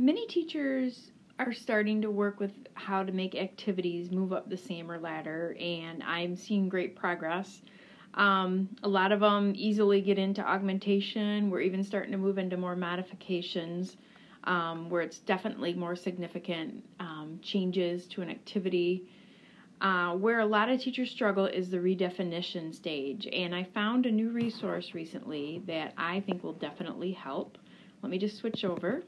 Many teachers are starting to work with how to make activities move up the SAMR ladder, and I'm seeing great progress. Um, a lot of them easily get into augmentation. We're even starting to move into more modifications um, where it's definitely more significant um, changes to an activity. Uh, where a lot of teachers struggle is the redefinition stage, and I found a new resource recently that I think will definitely help. Let me just switch over.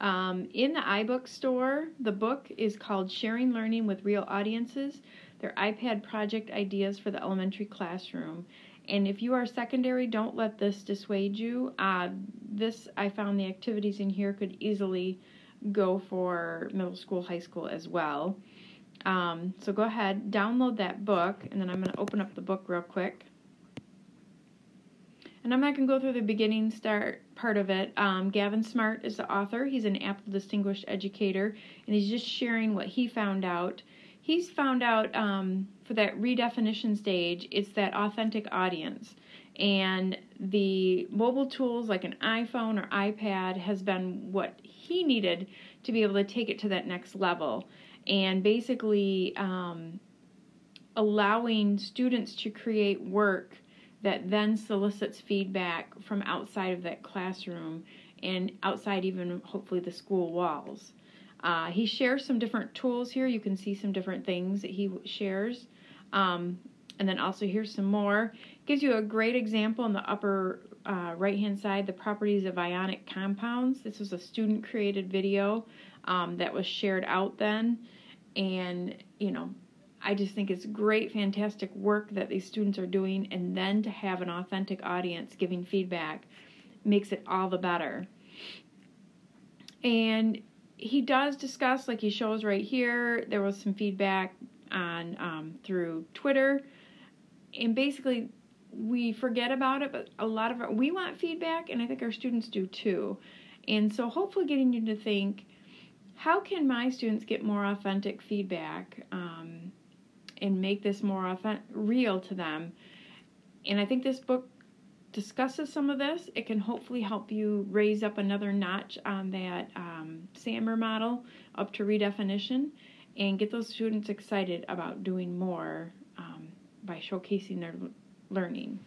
Um, in the iBook store, the book is called Sharing Learning with Real Audiences. They're iPad project ideas for the elementary classroom. And if you are secondary, don't let this dissuade you. Uh, this, I found the activities in here could easily go for middle school, high school as well. Um, so go ahead, download that book, and then I'm going to open up the book real quick. And I'm not going to go through the beginning start part of it. Um, Gavin Smart is the author. He's an Apple Distinguished Educator, and he's just sharing what he found out. He's found out um, for that redefinition stage, it's that authentic audience. And the mobile tools like an iPhone or iPad has been what he needed to be able to take it to that next level. And basically, um, allowing students to create work that then solicits feedback from outside of that classroom and outside even hopefully the school walls. Uh, he shares some different tools here. You can see some different things that he shares. Um, and then also here's some more. Gives you a great example in the upper uh, right hand side, the properties of ionic compounds. This was a student created video um, that was shared out then. And, you know, I just think it's great, fantastic work that these students are doing, and then to have an authentic audience giving feedback makes it all the better. And he does discuss, like he shows right here, there was some feedback on um, through Twitter, and basically we forget about it, but a lot of our, we want feedback, and I think our students do too. And so, hopefully, getting you to think, how can my students get more authentic feedback? Um, and make this more authentic, real to them. And I think this book discusses some of this. It can hopefully help you raise up another notch on that um, SAMR model up to redefinition and get those students excited about doing more um, by showcasing their learning.